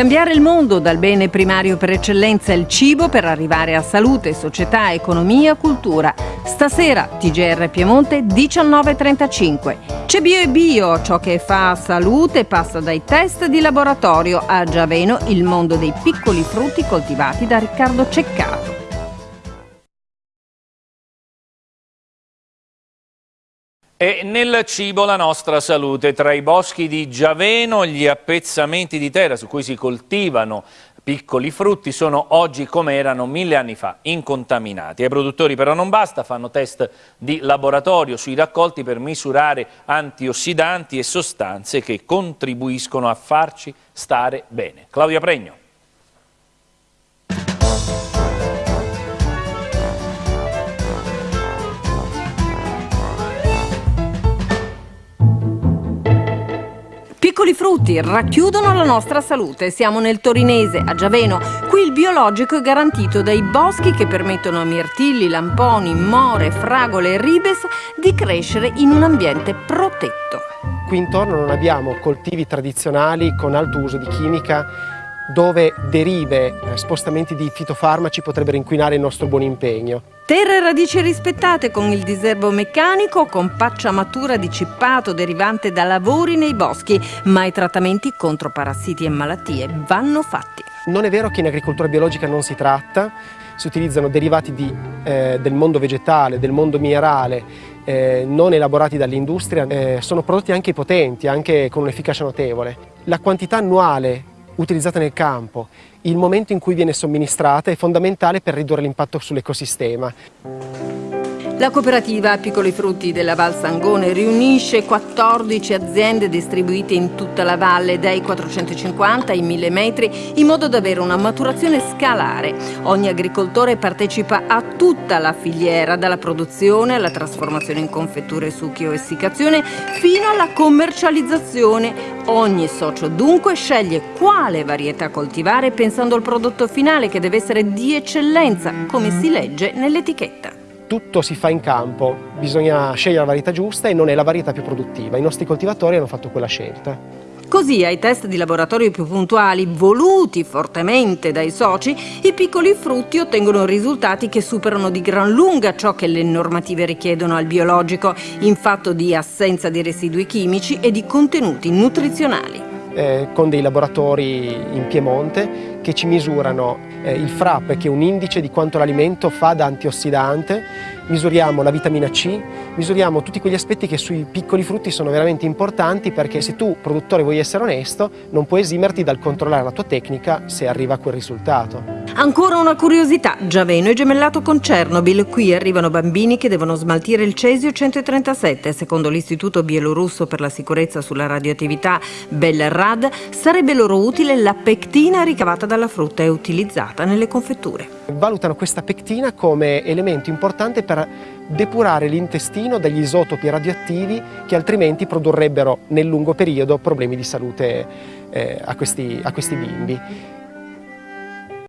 Cambiare il mondo dal bene primario per eccellenza il cibo per arrivare a salute, società, economia, cultura. Stasera TGR Piemonte 19.35. C'è Bio e Bio, ciò che fa salute passa dai test di laboratorio a Giaveno, il mondo dei piccoli frutti coltivati da Riccardo Ceccato. E nel cibo la nostra salute, tra i boschi di Giaveno, gli appezzamenti di terra su cui si coltivano piccoli frutti sono oggi come erano mille anni fa, incontaminati. Ai produttori però non basta, fanno test di laboratorio sui raccolti per misurare antiossidanti e sostanze che contribuiscono a farci stare bene. Claudia Pregno. Piccoli frutti racchiudono la nostra salute. Siamo nel Torinese, a Giaveno. Qui il biologico è garantito dai boschi che permettono a mirtilli, lamponi, more, fragole e ribes di crescere in un ambiente protetto. Qui intorno non abbiamo coltivi tradizionali con alto uso di chimica dove derive, eh, spostamenti di fitofarmaci potrebbero inquinare il nostro buon impegno. Terre radici rispettate con il diserbo meccanico, con pacciamatura di cippato derivante da lavori nei boschi, ma i trattamenti contro parassiti e malattie vanno fatti. Non è vero che in agricoltura biologica non si tratta, si utilizzano derivati di, eh, del mondo vegetale, del mondo minerale, eh, non elaborati dall'industria, eh, sono prodotti anche potenti, anche con un'efficacia notevole. La quantità annuale utilizzata nel campo, il momento in cui viene somministrata è fondamentale per ridurre l'impatto sull'ecosistema. La cooperativa Piccoli Frutti della Val Sangone riunisce 14 aziende distribuite in tutta la valle dai 450 ai 1000 metri in modo da avere una maturazione scalare. Ogni agricoltore partecipa a tutta la filiera, dalla produzione alla trasformazione in confetture, succhi o essiccazione fino alla commercializzazione. Ogni socio dunque sceglie quale varietà coltivare pensando al prodotto finale che deve essere di eccellenza, come si legge nell'etichetta tutto si fa in campo, bisogna scegliere la varietà giusta e non è la varietà più produttiva. I nostri coltivatori hanno fatto quella scelta. Così ai test di laboratorio più puntuali, voluti fortemente dai soci, i piccoli frutti ottengono risultati che superano di gran lunga ciò che le normative richiedono al biologico, in fatto di assenza di residui chimici e di contenuti nutrizionali. Eh, con dei laboratori in Piemonte che ci misurano eh, il FRAP che è un indice di quanto l'alimento fa da antiossidante misuriamo la vitamina C, misuriamo tutti quegli aspetti che sui piccoli frutti sono veramente importanti perché se tu, produttore, vuoi essere onesto, non puoi esimerti dal controllare la tua tecnica se arriva a quel risultato. Ancora una curiosità, Giaveno è gemellato con Chernobyl, qui arrivano bambini che devono smaltire il cesio 137, secondo l'Istituto Bielorusso per la sicurezza sulla radioattività Belrad, sarebbe loro utile la pectina ricavata dalla frutta e utilizzata nelle confetture. Valutano questa pectina come elemento importante per depurare l'intestino dagli isotopi radioattivi che altrimenti produrrebbero nel lungo periodo problemi di salute eh, a, questi, a questi bimbi.